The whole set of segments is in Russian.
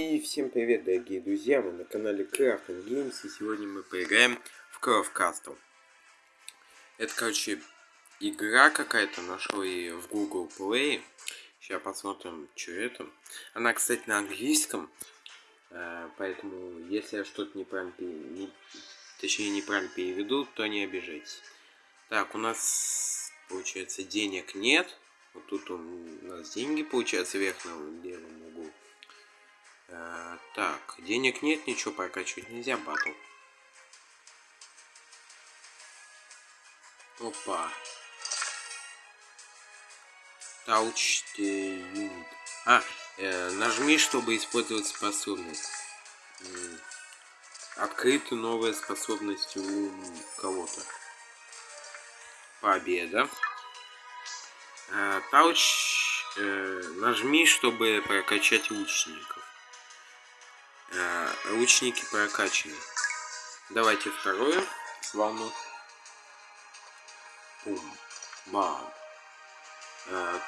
И всем привет, дорогие друзья, мы на канале Crafting Games, и сегодня мы поиграем в Craft Castle. Это, короче, игра какая-то, нашел ее в Google Play. Сейчас посмотрим, что это. Она, кстати, на английском, э, поэтому, если я что-то неправильно, не, точнее, неправильно переведу, то не обижайтесь. Так, у нас, получается, денег нет. Вот тут у нас деньги, получается, вверх на левом углу. Э, так, денег нет, ничего прокачивать нельзя, батл. Опа. Touch unit. А, э, нажми, чтобы использовать способность. Открыта новая способность у кого-то. Победа. Э, Touch. Э, нажми, чтобы прокачать лучников. Э, лучники прокачаны. Давайте второе. Слону. Пум. Бам. Э,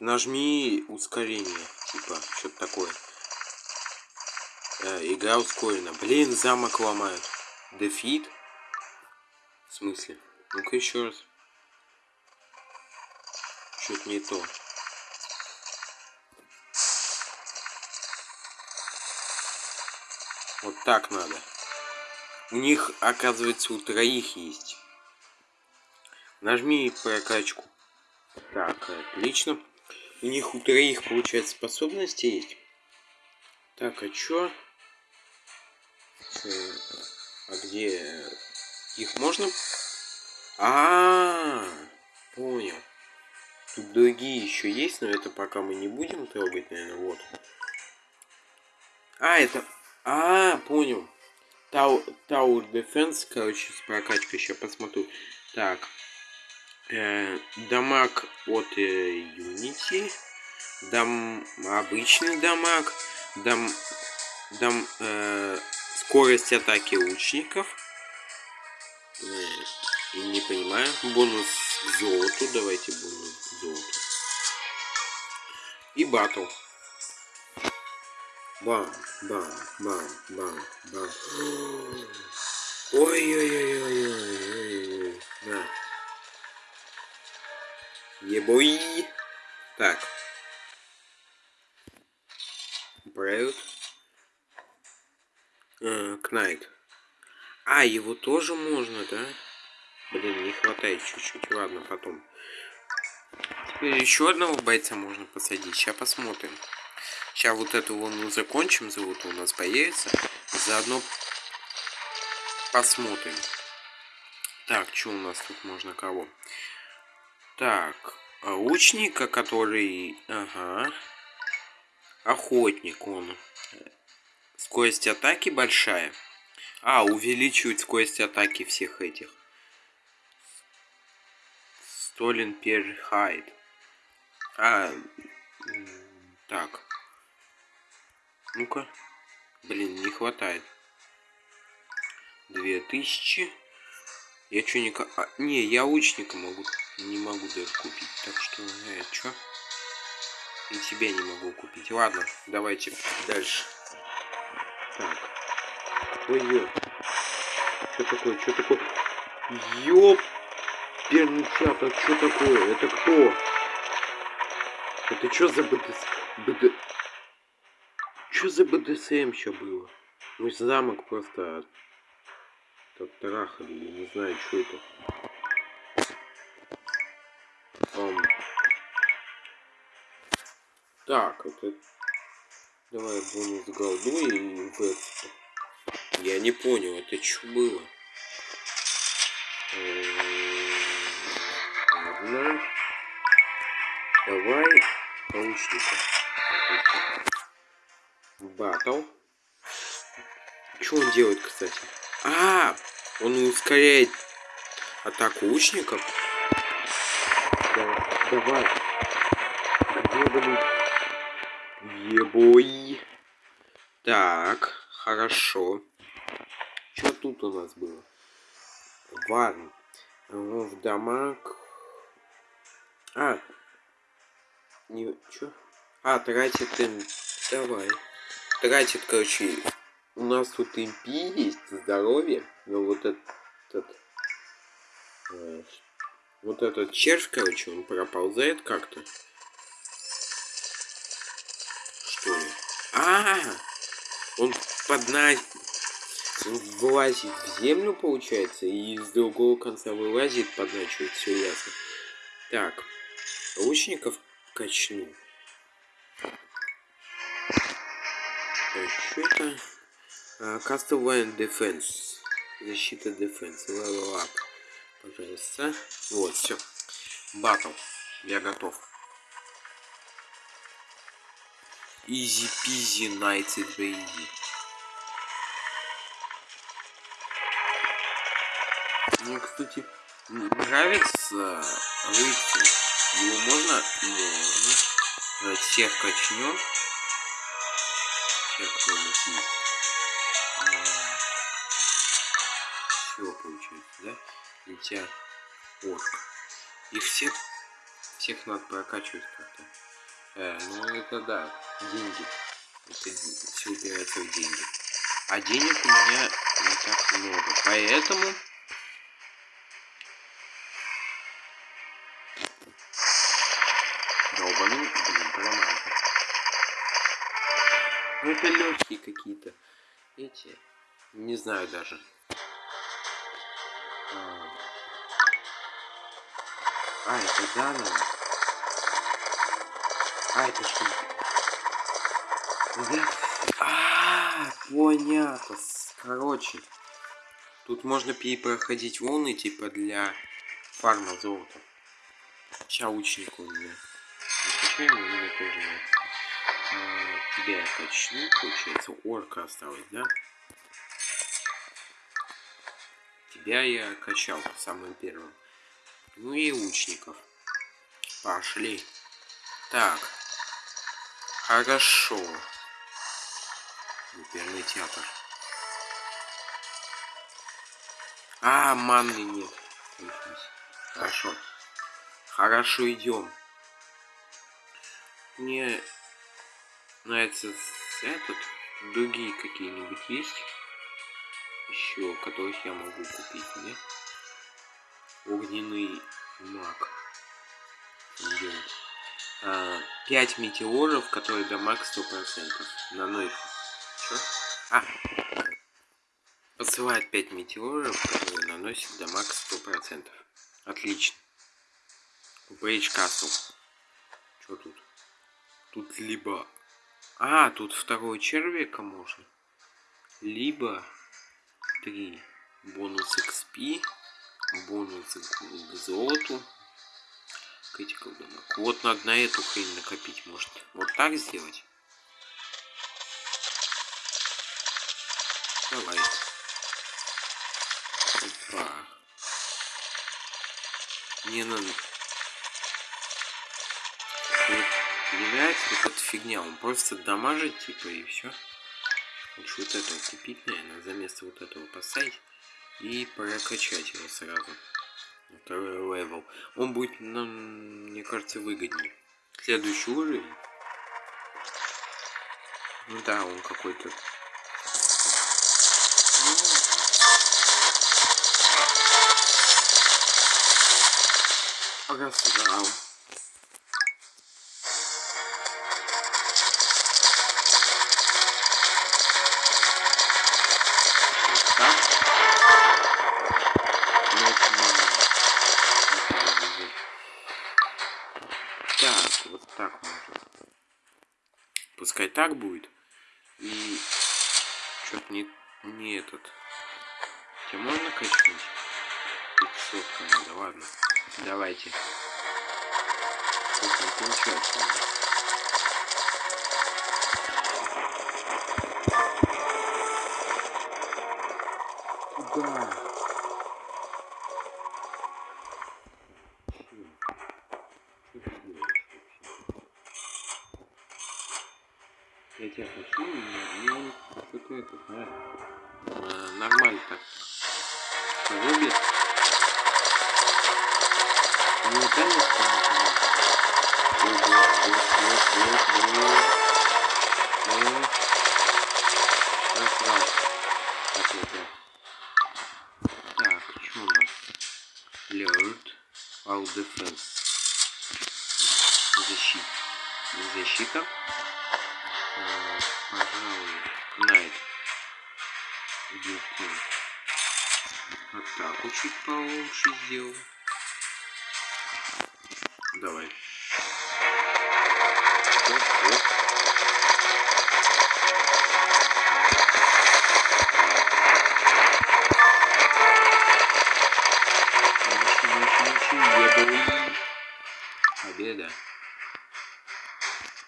нажми ускорение. Типа, что-то такое. Э, игра ускорена. Блин, замок ломают. Дефит? В смысле? Ну-ка еще раз. Что-то не то. Вот так надо. У них, оказывается, у троих есть. Нажми прокачку. Так, отлично. У них у троих, получается, способности есть. Так, а чё? А где их можно? А, -а, -а понял. Тут другие еще есть, но это пока мы не будем трогать, наверное, вот. А, это а, понял. Тау, Tower Defense, короче, с прокачкой еще посмотрю. Так. Э, дамаг от э, Unity. Дам обычный дамаг. Дам, дам э, скорость атаки лучников. Э, и не понимаю. Бонус к золоту. Давайте бонус к золоту. И батл. Бам, бам, бам, бам, бам. Ой-ой-ой-ой-ой-ой. На. Ебой. Так. Брэд. А, Кнайт. А, его тоже можно, да? Блин, не хватает чуть-чуть. Ладно, потом. Еще одного бойца можно посадить. Сейчас посмотрим. Сейчас вот эту волну закончим, золото у нас появится. Заодно посмотрим. Так, что у нас тут можно кого? Так, лучника, который... Ага. Охотник он. Скорость атаки большая. А, увеличивает скорость атаки всех этих. Столен Перхайд. А, так. Ну-ка. Блин, не хватает. Две тысячи. Я что не... А, не, я лучника могу. Не могу даже купить. Так что, э, чё? И тебя не могу купить. Ладно, давайте дальше. Так. Ой, ё. Что такое? Что такое? Ёп! Перничата, что такое? Это кто? Это что за БДС? БД... Что за БДСМ еще было? Мой замок просто трахали, я не знаю, что это. Um. Так, это... Давай бонус голду и векс. Я не понял, это что было? Ладно. Давай Батл. Что он делает, кстати? А, он ускоряет атаку лучников. Да, давай. Где Ебой. Так, хорошо. Что тут у нас было? Варн. В дамаг. А. Не. Чё? А, тратит Давай. Тратит, короче, у нас тут импи есть, здоровье, но вот этот... Э, вот этот червь, короче, он проползает как-то. Что ли? А, -а, -а! Он под нас вылазит в землю, получается, и с другого конца вылазит, подначивает, все ясно. Так, лучников качну. Что это? Uh, Castlevania Defense. Защита Defense. Level up. Пожалуйста. Вот, все. Батл. Я готов. Easy peasy night baby. Мне, кстати, нравится рыцарь. Его можно? Можно. Всех качнем. Есть. А, все получается, да? Тебя орк. Их всех, всех надо прокачивать как-то. Э, ну это да, деньги. Это все упирается в деньги. А денег у меня не так много. Поэтому долбанул, блин, поломался. Ну это легкие какие-то. Эти. Не знаю даже. А, а это заново. А, это что? Я... А, понятно. Короче. Тут можно перепроходить волны, типа, для фарма золота. Чаучник у меня качаем, у меня тоже а, тебя я качну, получается, орка осталось, да? Тебя я качал самым первым. Ну и лучников. Пошли. Так. Хорошо. Оперный театр. А, манны нет. Хорошо. Хорошо, идем мне нравится этот. Другие какие-нибудь есть? Еще, которых я могу купить, нет? Огненный маг. Делать. А, 5 метеоров, которые дамаг 100%. Наносит. Чё? А! Посылает 5 метеоров, которые наносят дамаг 100%. Отлично. Брейдж Касл. Что тут? Тут либо... А, тут второй червяка можно. Либо три бонус XP, бонус к золоту. Критикал дамаг. Вот надо на эту хрень накопить, может. Вот так сделать? Давай. Опа. Не надо... Вот эта фигня, он просто дамажит, типа, и все. Лучше вот это купить, наверное, за место вот этого поставить и прокачать его сразу. Второй level. Он будет, нам, мне кажется, выгоднее. Следующий уровень. Ну да, он какой-то... Ну... Раз, да. пускай так будет. И что-то не, не этот. Тебя можно качнуть? 500 надо, ладно. Давайте. Как получается? Я тебя хочу, и он что-то э, это, ну, да, а, нормально так рубит. Не ударит, по-моему. Насрал. Ответа. Так, что у нас? Alert. All defense. Защита. Защита. Чуть получше сделал. Давай. Оп, оп. Победа.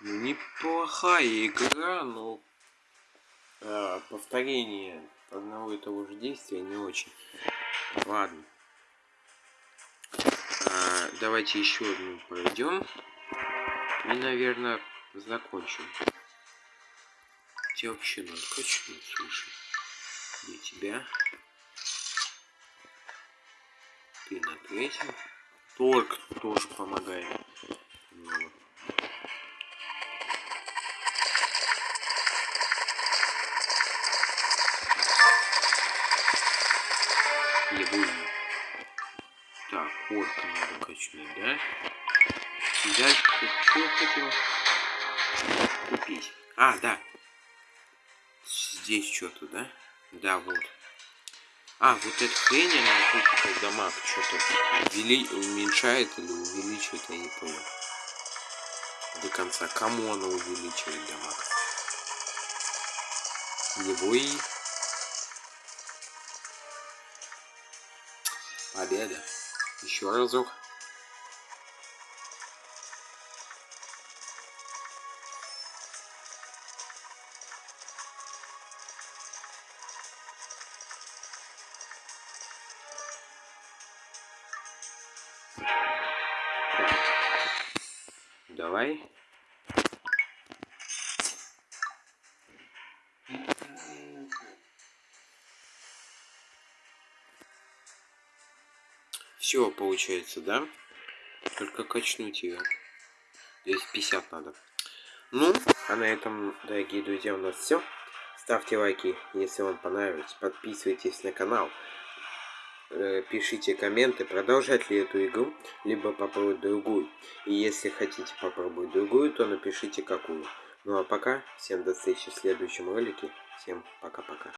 Ну, неплохая игра, но а, повторение одного и того же действия не очень. Ладно. А, давайте еще одну пройдем. И, наверное, закончим. Тебя вообще надо качнуть, слушай. Где тебя? Ты третьем. Торг тоже помогает. Немного. Что хотел купить? А, да. Здесь что-то, да? Да, вот. А, вот эта хрень, она тут дамаг что-то увели... уменьшает или увеличивает, я не понял. До конца. Кому она увеличивает дамаг? Его и... Победа. Еще разок. Давай. Все получается, да? Только качнуть ее. 250 надо. Ну, а на этом, дорогие друзья, у нас все. Ставьте лайки, если вам понравилось. Подписывайтесь на канал. Э, пишите комменты, продолжать ли эту игру, либо попробовать другую. И если хотите попробовать другую, то напишите какую. Ну а пока, всем до встречи в следующем ролике. Всем пока-пока.